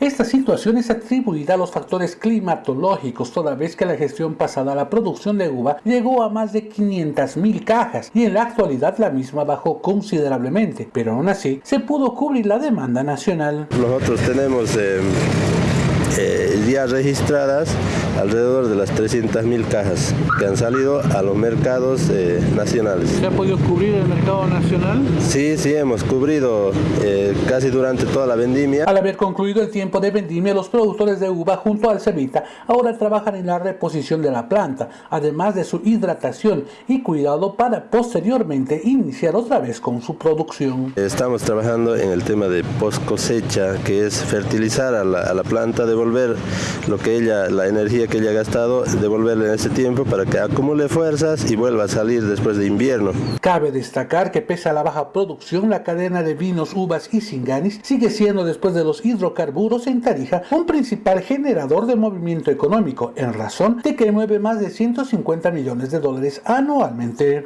Esta situación es atribuida a los factores climatológicos, toda vez que la gestión pasada la producción de uva llegó a más de 500.000 cajas y en la actualidad la misma bajó considerablemente, pero aún así se pudo cubrir la demanda nacional. Nosotros tenemos eh, eh, ya registradas alrededor de las 300.000 cajas que han salido a los mercados eh, nacionales. ¿Se ha podido cubrir el mercado nacional? Sí, sí, hemos cubrido eh, casi durante toda la vendimia. Al haber concluido el tiempo de vendimia, los productores de uva junto al Cevita ahora trabajan en la reposición de la planta, además de su hidratación y cuidado para posteriormente iniciar otra vez con su producción. Estamos trabajando en el tema de post cosecha, que es fertilizar a la, a la planta, devolver lo que ella, la energía que ella ha gastado, devolverle en ese tiempo para que acumule fuerzas y vuelva a salir después de invierno. Cabe destacar que pese a la baja producción, la cadena de vinos, uvas y singanis sigue siendo después de los hidrocarburos en Tarija un principal generador de movimiento económico en razón de que mueve más de 150 millones de dólares anualmente.